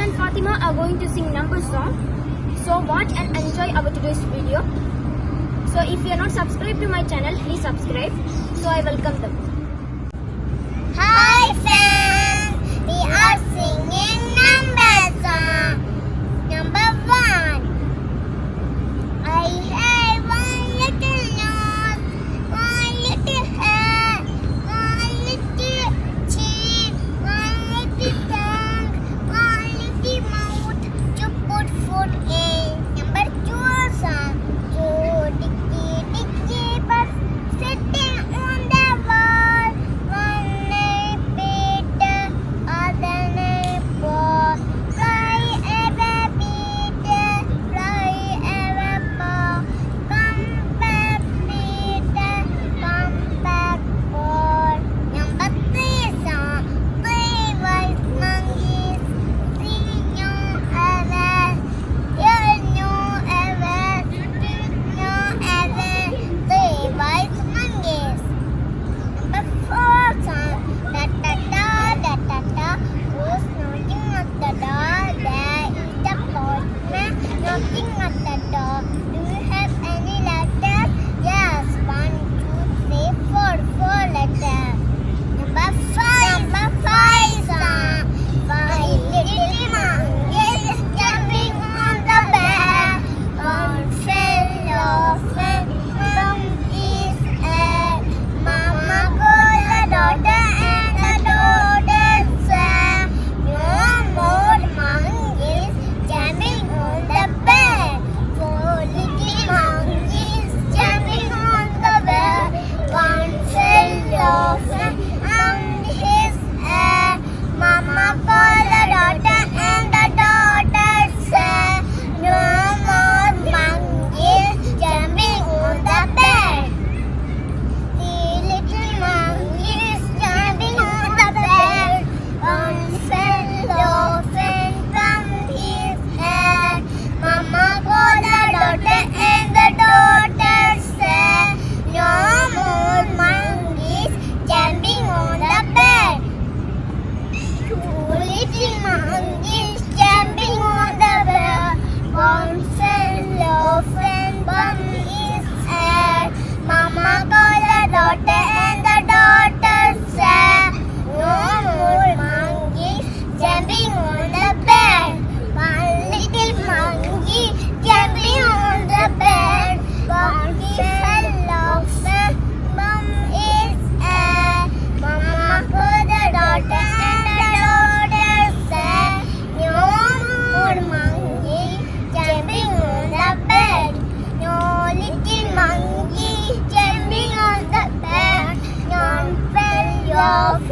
And Fatima are going to sing number song. So watch and enjoy our today's video. So if you are not subscribed to my channel, please subscribe. So I welcome them. Hi friends, 안녕.